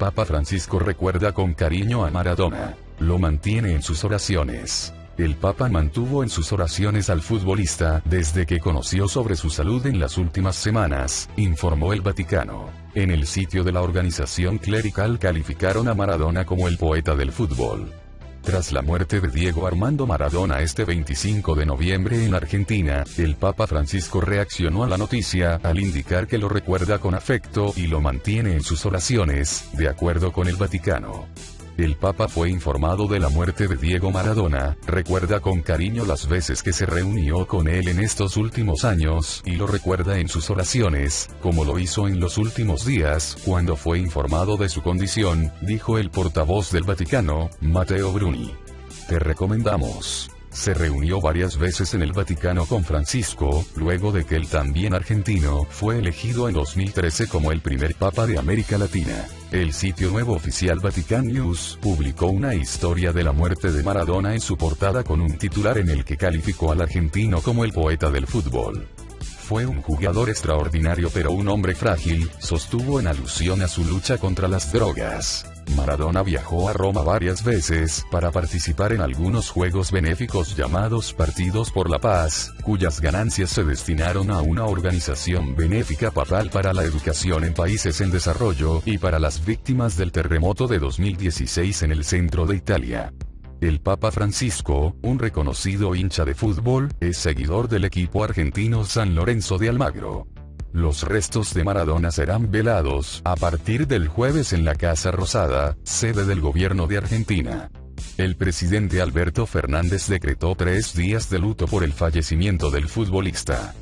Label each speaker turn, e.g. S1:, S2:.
S1: Papa Francisco recuerda con cariño a Maradona. Lo mantiene en sus oraciones. El Papa mantuvo en sus oraciones al futbolista desde que conoció sobre su salud en las últimas semanas, informó el Vaticano. En el sitio de la organización clerical calificaron a Maradona como el poeta del fútbol. Tras la muerte de Diego Armando Maradona este 25 de noviembre en Argentina, el Papa Francisco reaccionó a la noticia al indicar que lo recuerda con afecto y lo mantiene en sus oraciones, de acuerdo con el Vaticano. El Papa fue informado de la muerte de Diego Maradona, recuerda con cariño las veces que se reunió con él en estos últimos años, y lo recuerda en sus oraciones, como lo hizo en los últimos días, cuando fue informado de su condición, dijo el portavoz del Vaticano, Matteo Bruni. Te recomendamos. Se reunió varias veces en el Vaticano con Francisco, luego de que el también argentino fue elegido en 2013 como el primer papa de América Latina. El sitio nuevo oficial Vatican News publicó una historia de la muerte de Maradona en su portada con un titular en el que calificó al argentino como el poeta del fútbol. Fue un jugador extraordinario pero un hombre frágil, sostuvo en alusión a su lucha contra las drogas. Maradona viajó a Roma varias veces para participar en algunos juegos benéficos llamados Partidos por la Paz, cuyas ganancias se destinaron a una organización benéfica papal para la educación en países en desarrollo y para las víctimas del terremoto de 2016 en el centro de Italia. El Papa Francisco, un reconocido hincha de fútbol, es seguidor del equipo argentino San Lorenzo de Almagro. Los restos de Maradona serán velados a partir del jueves en la Casa Rosada, sede del gobierno de Argentina. El presidente Alberto Fernández decretó tres días de luto por el fallecimiento del futbolista.